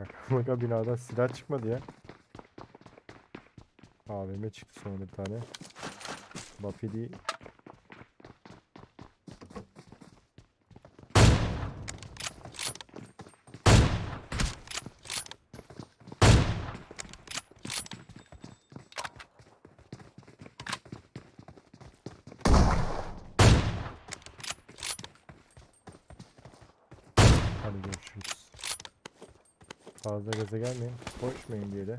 Şaka maka binadan silah çıkmadı ya. AVM çıktı sonra bir tane. Bapidi Hadi görüşürüz. Fazla gaza gelmeyin. Koşmayın diye de.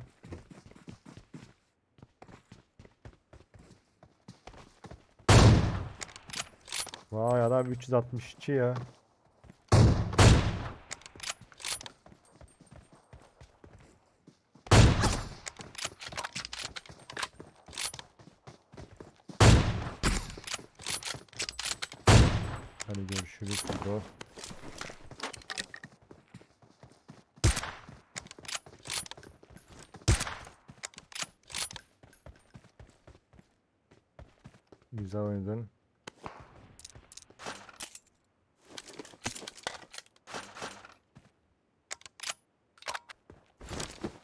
Vay adam 362 ya. Hadi görüşürüz bro. Güzel oynadın.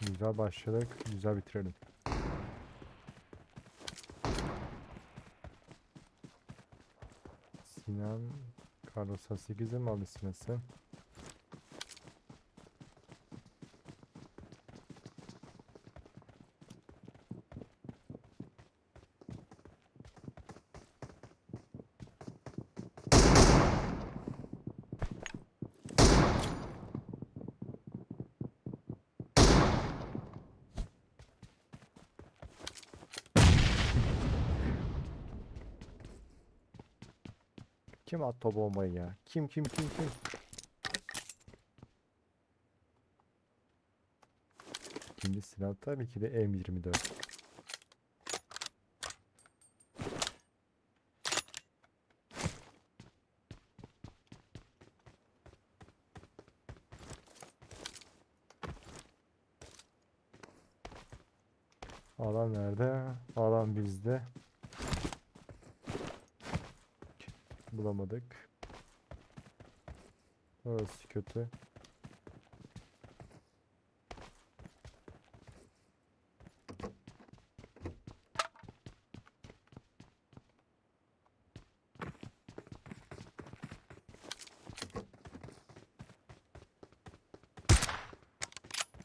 Güzel başladık. Güzel bitirelim. Sinan Carlos 8'e mi aldı? Kim attı bombayı ya? Kim kim kim kim? İkinci silah tabii ki de M24. Alan nerede? Alan bizde. Bulamadık. Orası kötü.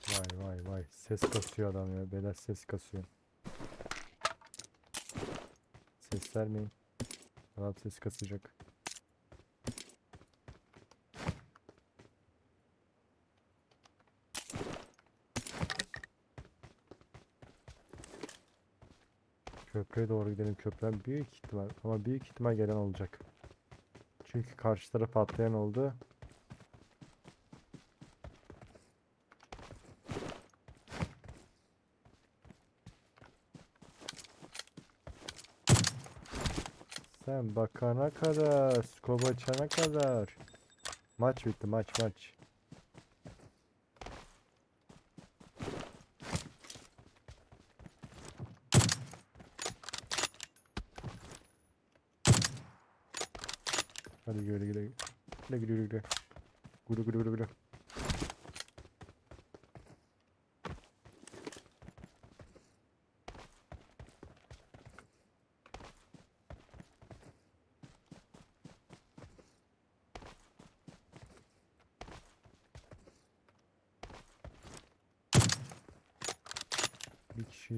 Vay vay vay. Ses kasıyor adam ya. Beyler ses kasıyor. Ses vermeyin. Adam ses kasacak. Köprüye doğru gidelim. Köprüden büyük ihtimal ama büyük ihtimal gelen olacak. Çünkü karşı taraf atlayan oldu. Sen bakana kadar, skop açana kadar. Maç bitti, maç maç. Hadi güle güle. Güle güle güle güle. Güle güle güle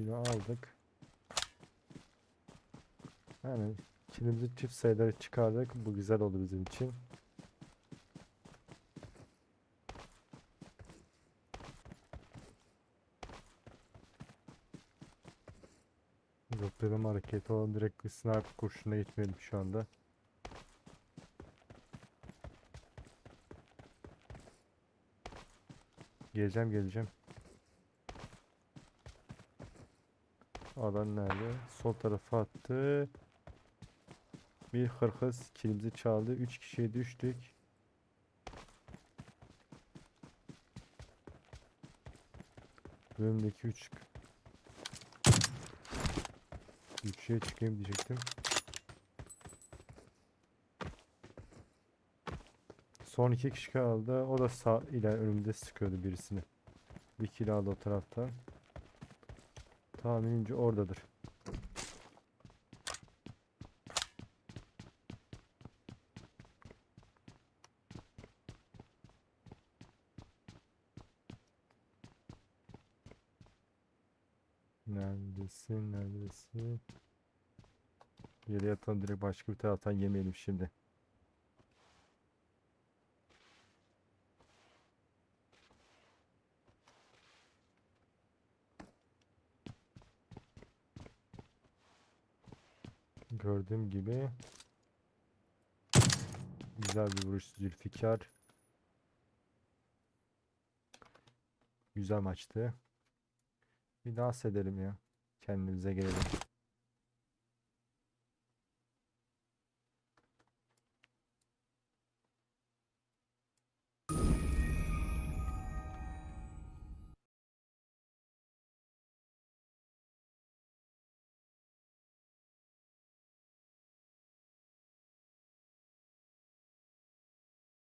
de aldık. Yani kilimizi çift sayıları çıkardık. Bu güzel oldu bizim için. Zıplama hareketi olan direkt bir sniper kurşuna gitmeyelim şu anda. Geleceğim geleceğim. Adam nerede? Sol tarafa attı. Bir hırkız kilimizi çaldı. 3 kişiye düştük. Bölümdeki 3 3'e çıkayım diyecektim. Son iki kişi kaldı. O da sağ ile önümde sıkıyordu birisini. Bir kill aldı o tarafta. Tahminimce oradadır. Neredesin? Neredesin? Yere yatalım direkt başka bir taraftan yemeyelim şimdi. Gördüğüm gibi güzel bir vuruş Zülfikar. Güzel maçtı. Bir dans edelim ya. Kendimize gelelim.